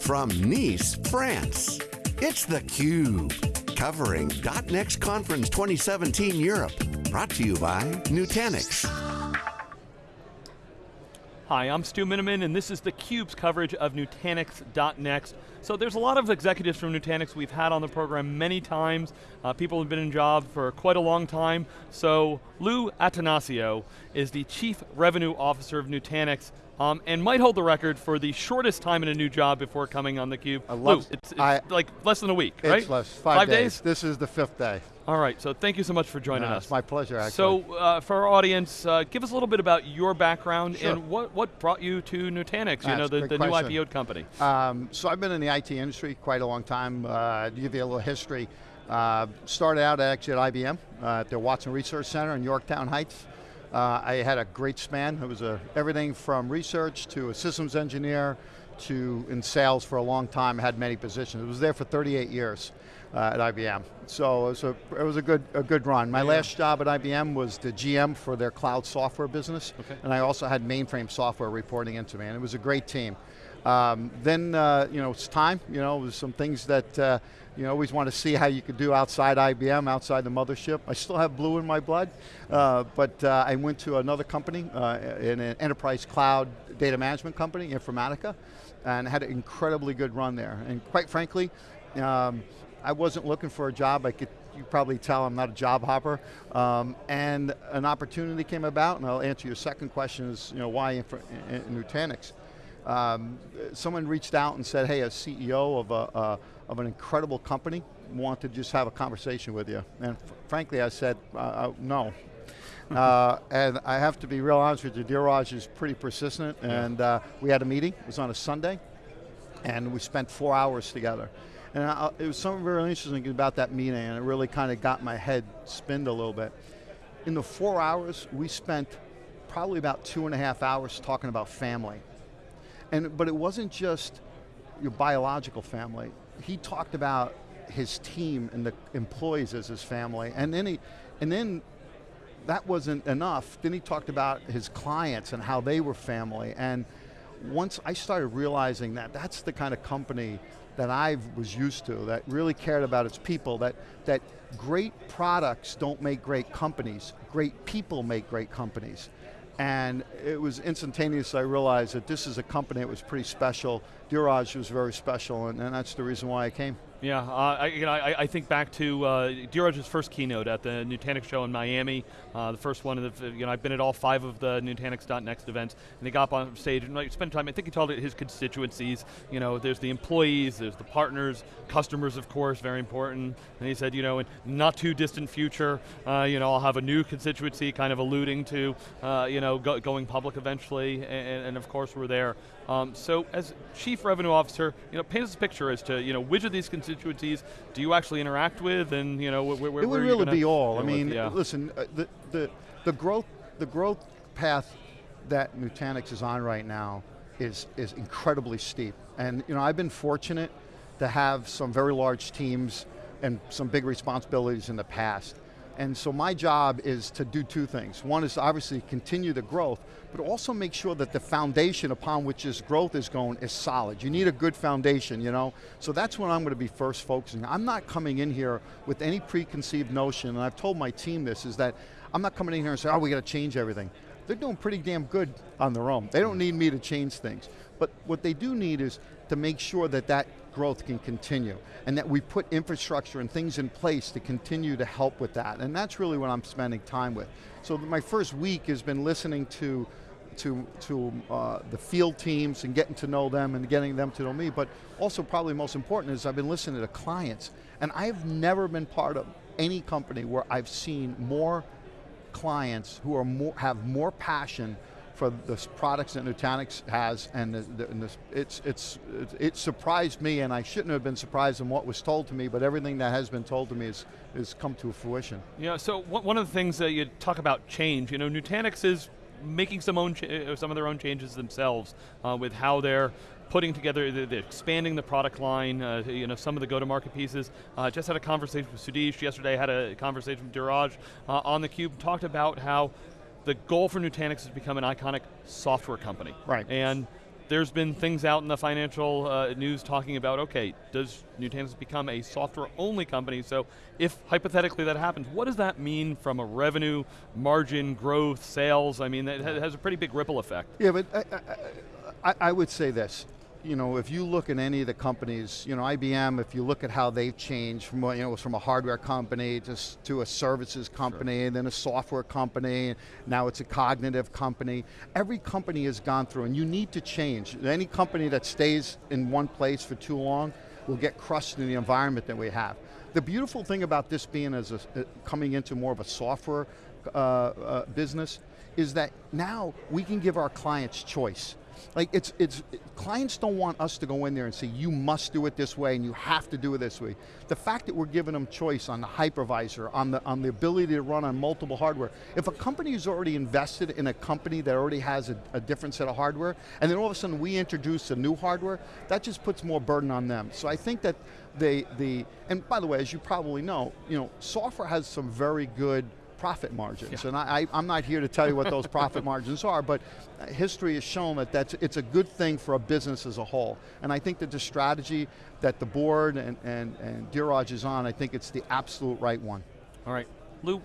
from Nice, France, it's theCUBE, covering .next Conference 2017 Europe. Brought to you by Nutanix. Hi, I'm Stu Miniman, and this is theCUBE's coverage of Nutanix.next. So there's a lot of executives from Nutanix we've had on the program many times. Uh, people have been in job for quite a long time. So Lou Attanasio is the Chief Revenue Officer of Nutanix, um, and might hold the record for the shortest time in a new job before coming on theCUBE. I love, Lou, it's, it's I, like less than a week, it's right? It's less, five, five days. days. This is the fifth day. All right, so thank you so much for joining no, us. It's my pleasure, actually. So, uh, for our audience, uh, give us a little bit about your background sure. and what, what brought you to Nutanix, you know, the, the new IPO company. Um, so I've been in the IT industry quite a long time. Uh, to give you a little history, uh, started out actually at IBM, uh, at the Watson Research Center in Yorktown Heights. Uh, I had a great span. It was a, everything from research to a systems engineer to in sales for a long time, had many positions. I was there for 38 years uh, at IBM. So it was a, it was a good a good run. My yeah. last job at IBM was the GM for their cloud software business, okay. and I also had mainframe software reporting into me, and it was a great team. Um, then, uh, you know, it's time, you know, there's some things that, uh, you always want to see how you could do outside IBM, outside the mothership. I still have blue in my blood, uh, but uh, I went to another company, uh, in an enterprise cloud data management company, Informatica, and had an incredibly good run there. And quite frankly, um, I wasn't looking for a job. I could, you probably tell I'm not a job hopper. Um, and an opportunity came about, and I'll answer your second question is, you know, why in, in, in Nutanix? Um, someone reached out and said, hey, a CEO of, a, uh, of an incredible company want to just have a conversation with you. And frankly, I said, uh, uh no. uh, and I have to be real honest with you, Dheeraj is pretty persistent, and uh, we had a meeting, it was on a Sunday, and we spent four hours together. And I, it was something very interesting about that meeting, and it really kind of got my head spinned a little bit. In the four hours, we spent probably about two and a half hours talking about family. And, but it wasn't just your biological family. He talked about his team and the employees as his family, and then he, and then that wasn't enough. Then he talked about his clients and how they were family. And once I started realizing that that's the kind of company that I was used to, that really cared about its people, that, that great products don't make great companies, great people make great companies. And it was instantaneous, I realized that this is a company that was pretty special. Dheeraj was very special, and, and that's the reason why I came. Yeah, uh, I, you know, I, I, think back to uh, Dheeraj's first keynote at the Nutanix show in Miami, uh, the first one of the, you know, I've been at all five of the Nutanix.next events, and he got up on stage and like, spent time, I think he told his constituencies, you know, there's the employees, there's the partners, customers of course, very important, and he said, you know, in not too distant future, uh, you know, I'll have a new constituency kind of alluding to, uh, you know, go, going public eventually, and, and, of course we're there. Um, so as Chief Revenue Officer, you know, paint us a picture as to, you know, which of these constituencies constituencies do you actually interact with, and you know, where, where It would really be all. I mean, with, yeah. listen, uh, the, the, the, growth, the growth path that Nutanix is on right now is, is incredibly steep. And you know, I've been fortunate to have some very large teams and some big responsibilities in the past. And so my job is to do two things. One is obviously continue the growth, but also make sure that the foundation upon which this growth is going is solid. You need a good foundation, you know? So that's what I'm going to be first focusing. I'm not coming in here with any preconceived notion, and I've told my team this, is that I'm not coming in here and saying, oh, we got to change everything. They're doing pretty damn good on their own. They don't need me to change things. But what they do need is to make sure that that growth can continue and that we put infrastructure and things in place to continue to help with that. And that's really what I'm spending time with. So my first week has been listening to to, to uh, the field teams and getting to know them and getting them to know me, but also probably most important is I've been listening to clients. And I've never been part of any company where I've seen more clients who are more, have more passion for the products that Nutanix has, and, the, the, and it's, it's, it surprised me, and I shouldn't have been surprised in what was told to me, but everything that has been told to me has, has come to fruition. Yeah, so one of the things that you talk about change, you know, Nutanix is making some, own uh, some of their own changes themselves uh, with how they're putting together, expanding the product line, uh, you know, some of the go-to-market pieces. Uh, just had a conversation with Sudheesh yesterday, had a conversation with Dheeraj uh, on theCUBE, talked about how the goal for Nutanix is to become an iconic software company. Right. And there's been things out in the financial uh, news talking about, okay, does Nutanix become a software-only company? So if hypothetically that happens, what does that mean from a revenue, margin, growth, sales? I mean, it has a pretty big ripple effect. Yeah, but I, I, I would say this you know, if you look at any of the companies, you know, IBM, if you look at how they've changed from, you know, from a hardware company to, to a services company, sure. and then a software company, now it's a cognitive company. Every company has gone through, and you need to change. Any company that stays in one place for too long will get crushed in the environment that we have. The beautiful thing about this being as a, uh, coming into more of a software uh, uh, business is that now we can give our clients choice. Like it's, it's, clients don't want us to go in there and say, you must do it this way and you have to do it this way. The fact that we're giving them choice on the hypervisor, on the, on the ability to run on multiple hardware, if a company is already invested in a company that already has a, a different set of hardware, and then all of a sudden we introduce a new hardware, that just puts more burden on them. So I think that they, the, and by the way, as you probably know, you know, software has some very good profit margins. Yeah. And I, am not here to tell you what those profit margins are, but history has shown that that's, it's a good thing for a business as a whole. And I think that the strategy that the board and, and, and Dheeraj is on, I think it's the absolute right one. All right, Lou,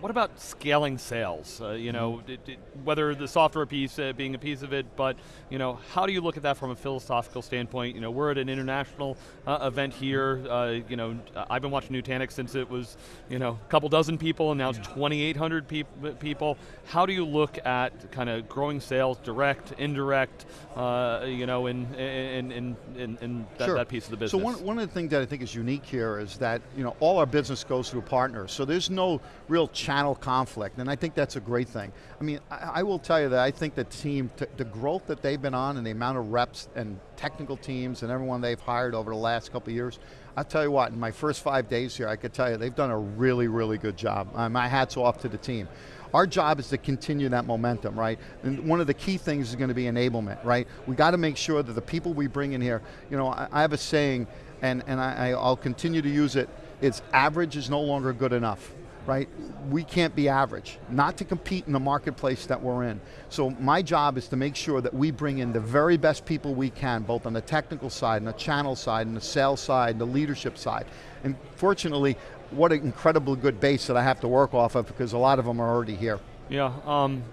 what about scaling sales? Uh, you know, it, it, whether the software piece uh, being a piece of it, but you know, how do you look at that from a philosophical standpoint? You know, we're at an international uh, event here. Uh, you know, I've been watching Nutanix since it was, you know, a couple dozen people, and now it's 2,800 peop people. How do you look at kind of growing sales, direct, indirect, uh, you know, in in in in, in that, sure. that, piece of the business? So one one of the things that I think is unique here is that you know all our business goes through partners. So there's no real channel conflict, and I think that's a great thing. I mean, I, I will tell you that I think the team, the growth that they've been on and the amount of reps and technical teams and everyone they've hired over the last couple years, I'll tell you what, in my first five days here, I could tell you they've done a really, really good job. Uh, my hat's off to the team. Our job is to continue that momentum, right? And one of the key things is going to be enablement, right? We got to make sure that the people we bring in here, you know, I, I have a saying, and, and I, I'll continue to use it, it's average is no longer good enough right? We can't be average, not to compete in the marketplace that we're in. So my job is to make sure that we bring in the very best people we can, both on the technical side, and the channel side, and the sales side, and the leadership side. And fortunately, what an incredibly good base that I have to work off of because a lot of them are already here. Yeah, um,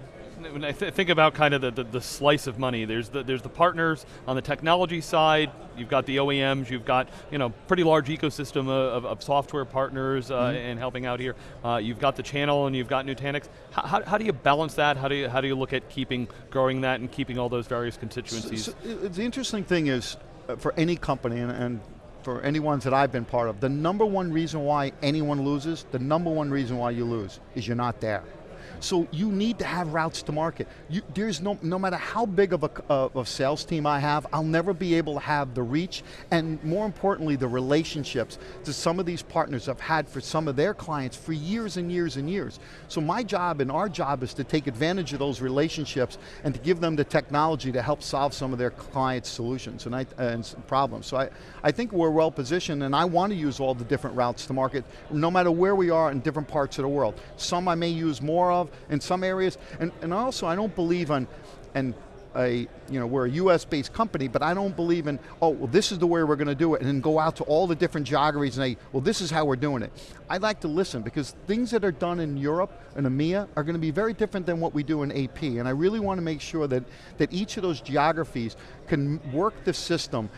when I th think about kind of the, the, the, slice of money, there's the, there's the partners on the technology side, you've got the OEMs, you've got you know pretty large ecosystem of, of software partners uh, mm -hmm. and helping out here. Uh, you've got the channel and you've got Nutanix. How, how, how, do you balance that? How do you, how do you look at keeping, growing that and keeping all those various constituencies? So, so the interesting thing is, uh, for any company, and, and for any ones that I've been part of, the number one reason why anyone loses, the number one reason why you lose is you're not there. So you need to have routes to market. You, there's no, no matter how big of a, of a sales team I have, I'll never be able to have the reach and more importantly, the relationships to some of these partners I've had for some of their clients for years and years and years. So my job and our job is to take advantage of those relationships and to give them the technology to help solve some of their clients' solutions and, I, and problems. So I, I think we're well positioned and I want to use all the different routes to market, no matter where we are in different parts of the world. Some I may use more of, in some areas, and, and also I don't believe on, and a, you know, we're a US based company, but I don't believe in, oh, well this is the way we're going to do it, and then go out to all the different geographies and say, well this is how we're doing it. I like to listen, because things that are done in Europe and EMEA are going to be very different than what we do in AP, and I really want to make sure that, that each of those geographies can work the system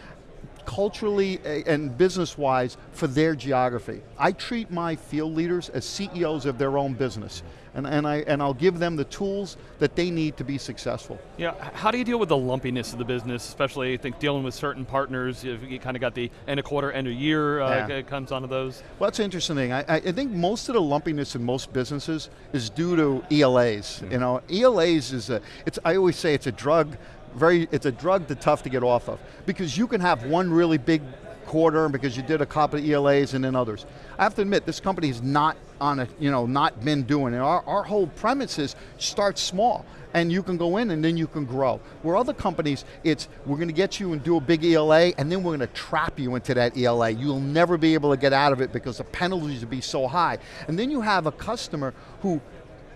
culturally and business-wise for their geography. I treat my field leaders as CEOs of their own business and, and, I, and I'll give them the tools that they need to be successful. Yeah, how do you deal with the lumpiness of the business, especially I think dealing with certain partners, you kind of got the end of quarter, end of year uh, yeah. comes onto those? Well, that's an interesting thing. I, I, think most of the lumpiness in most businesses is due to ELAs. Mm. You know, ELAs is a, it's, I always say it's a drug, very, it's a drug that's tough to get off of. Because you can have one really big quarter because you did a couple of ELAs and then others. I have to admit, this company is not on a, you know, not been doing it. Our, our whole premise is start small and you can go in and then you can grow. Where other companies, it's we're going to get you and do a big ELA and then we're going to trap you into that ELA. You'll never be able to get out of it because the penalties will be so high. And then you have a customer who,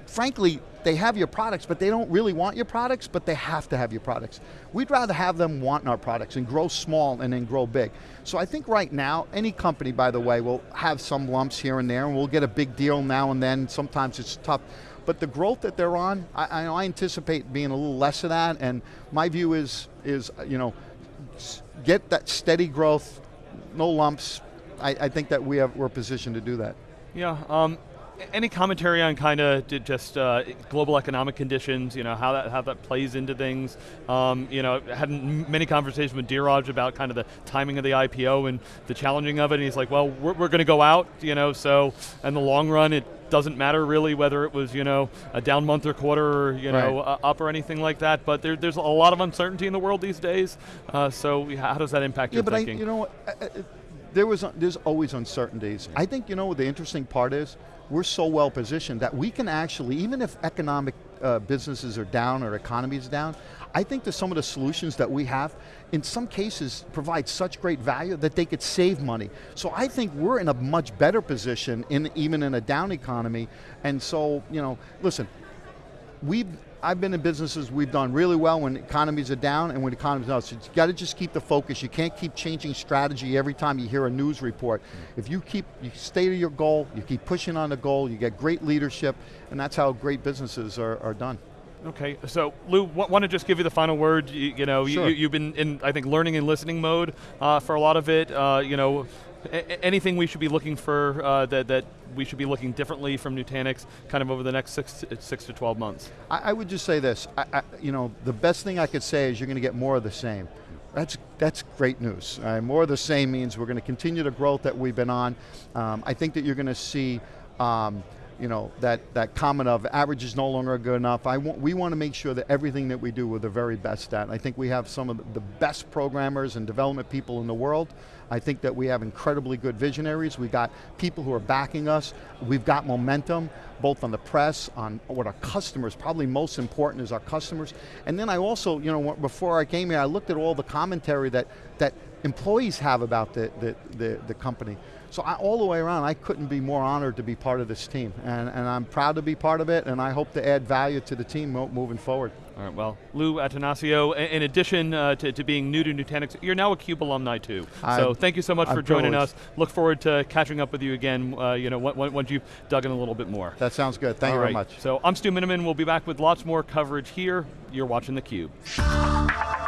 frankly, they have your products, but they don't really want your products, but they have to have your products. We'd rather have them wanting our products and grow small and then grow big. So I think right now, any company, by the way, will have some lumps here and there, and we'll get a big deal now and then. Sometimes it's tough. But the growth that they're on, I, I anticipate being a little less of that, and my view is, is you know, get that steady growth, no lumps. I, I think that we have, we're positioned to do that. Yeah, um, any commentary on kind of just uh, global economic conditions, you know, how that, how that plays into things? Um, you know, had many conversations with Dheeraj about kind of the timing of the IPO and the challenging of it, and he's like, well, we're, we're going to go out, you know, so in the long run, it doesn't matter really whether it was, you know, a down month or quarter or, you know, right. up or anything like that, but there, there's a lot of uncertainty in the world these days, uh, so how does that impact yeah, your but thinking? I, you know, there was, there's always uncertainties. I think, you know, the interesting part is, we're so well positioned that we can actually, even if economic uh, businesses are down or economy is down, I think that some of the solutions that we have, in some cases, provide such great value that they could save money. So I think we're in a much better position, in even in a down economy, and so, you know, listen, we've I've been in businesses we've done really well when economies are down and when economies are up. So you got to just keep the focus. You can't keep changing strategy every time you hear a news report. If you keep, you stay to your goal, you keep pushing on the goal, you get great leadership, and that's how great businesses are, are done. Okay, so Lou, want to just give you the final word. You, you know, sure. you, have been in, I think, learning and listening mode uh, for a lot of it. Uh, you know, anything we should be looking for uh, that, that we should be looking differently from Nutanix kind of over the next six to, six to 12 months? I, I would just say this, I, I, you know, the best thing I could say is you're going to get more of the same. That's, that's great news. Uh, more of the same means we're going to continue the growth that we've been on. Um, I think that you're going to see um, you know, that, that comment of average is no longer good enough. I want, we want to make sure that everything that we do we're the very best at. I think we have some of the best programmers and development people in the world. I think that we have incredibly good visionaries. We've got people who are backing us. We've got momentum, both on the press, on what our customers, probably most important is our customers. And then I also, you know, before I came here, I looked at all the commentary that, that employees have about the, the, the, the company. So I, all the way around, I couldn't be more honored to be part of this team. And, and I'm proud to be part of it, and I hope to add value to the team moving forward. All right, well, Lou Attanasio, in addition uh, to, to, being new to Nutanix, you're now a CUBE alumni too. I'm, so thank you so much I'm for joining privileged. us. Look forward to catching up with you again uh, you know, once you've dug in a little bit more. That sounds good, thank All you right. very much. So I'm Stu Miniman, we'll be back with lots more coverage here. You're watching theCUBE.